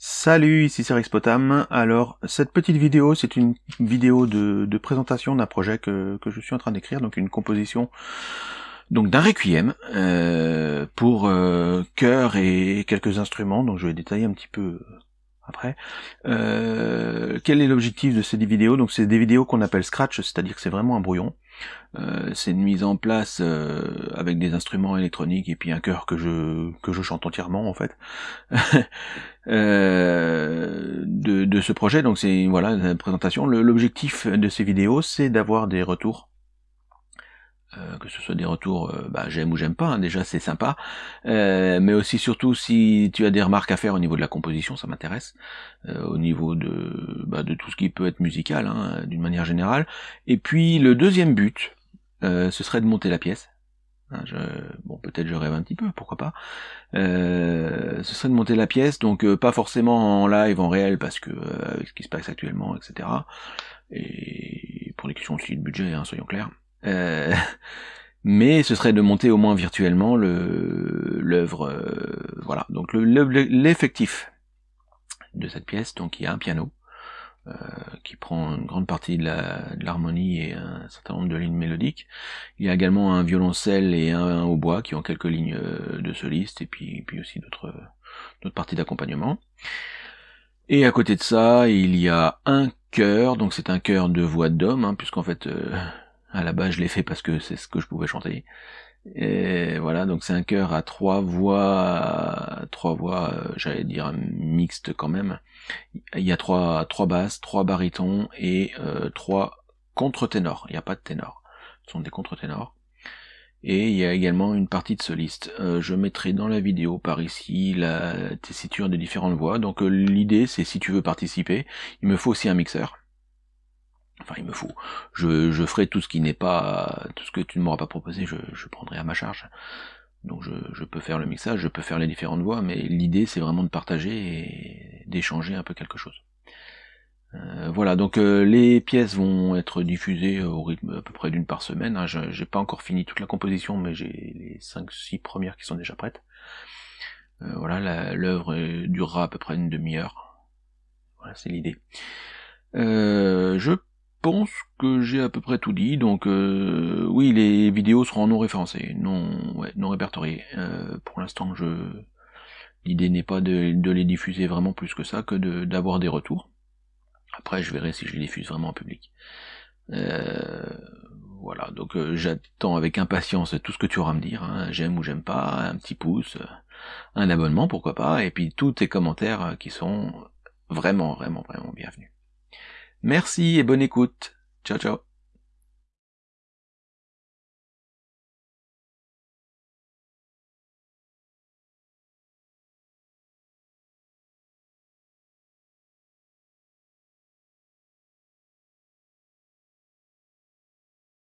Salut, ici c'est Rexpotam. Alors, cette petite vidéo, c'est une vidéo de, présentation d'un projet que, je suis en train d'écrire, donc une composition donc d'un requiem euh, pour euh, chœur et quelques instruments, donc je vais détailler un petit peu après. Euh, quel est l'objectif de ces vidéos? Donc c'est des vidéos qu'on appelle scratch, c'est-à-dire que c'est vraiment un brouillon. Euh, c'est une mise en place euh, avec des instruments électroniques et puis un chœur que je que je chante entièrement en fait euh, de, de ce projet. Donc c'est voilà la présentation. L'objectif de ces vidéos, c'est d'avoir des retours euh, que ce soit des retours euh, bah, j'aime ou j'aime pas, hein, déjà c'est sympa, euh, mais aussi surtout si tu as des remarques à faire au niveau de la composition, ça m'intéresse, au niveau de, bah, de tout ce qui peut être musical, hein, d'une manière générale. Et puis le deuxième but, ce serait de monter la pièce. Hein, je, bon, peut-être je rêve un petit peu, pourquoi pas. ce serait de monter la pièce, donc pas forcément en live, en réel, parce que ce qui se passe actuellement, etc. Et pour les questions aussi de budget, hein, soyons clairs. Euh, mais ce serait de monter au moins virtuellement le l'œuvre. Euh, voilà. Donc l'effectif de cette pièce, donc il y a un piano euh, qui prend une grande partie de l'harmonie et un certain nombre de lignes mélodiques. Il y a également un violoncelle et un, hautbois qui ont quelques lignes de soliste et puis, puis aussi d'autres parties d'accompagnement. Et à côté de ça, il y a un chœur, donc c'est un chœur de voix d'homme, hein, puisqu'en fait à la base, je l'ai fait parce que c'est ce que je pouvais chanter. Et voilà, donc c'est un chœur à trois voix, trois voix, euh, j'allais dire mixte quand même. Il y a trois, basses, trois barytons et euh, trois contre-ténors. Il n'y a pas de ténor. Ce sont des contre-ténors. Et il y a également une partie de soliste. Euh, je mettrai dans la vidéo par ici la tessiture des différentes voix. Donc l'idée c'est si tu veux participer, il me faut aussi un mixeur. Enfin, il me faut. Je, je ferai tout ce qui n'est pas, tout ce que tu ne m'auras pas proposé, je, je prendrai à ma charge. Donc je, je, peux faire le mixage, je peux faire les différentes voix, mais l'idée c'est vraiment de partager et d'échanger un peu quelque chose. Euh, voilà, donc euh, les pièces vont être diffusées au rythme à peu près d'une par semaine. Hein. J'ai pas encore fini toute la composition, mais j'ai les 5-6 premières qui sont déjà prêtes. Euh, voilà, l'œuvre durera à peu près une demi-heure. Voilà, c'est l'idée. je pense que j'ai à peu près tout dit, donc euh, oui, les vidéos seront non référencées, non, ouais, non répertoriées. Euh, pour l'instant, je l'idée n'est pas de, les diffuser vraiment plus que ça, que d'avoir des retours. Après, je verrai si je les diffuse vraiment en public. Euh, voilà, donc j'attends avec impatience tout ce que tu auras à me dire, hein. j'aime ou j'aime pas, un petit pouce, un abonnement, pourquoi pas, et puis tous tes commentaires qui sont vraiment, vraiment, vraiment bienvenus. Merci et bonne écoute. Ciao ciao.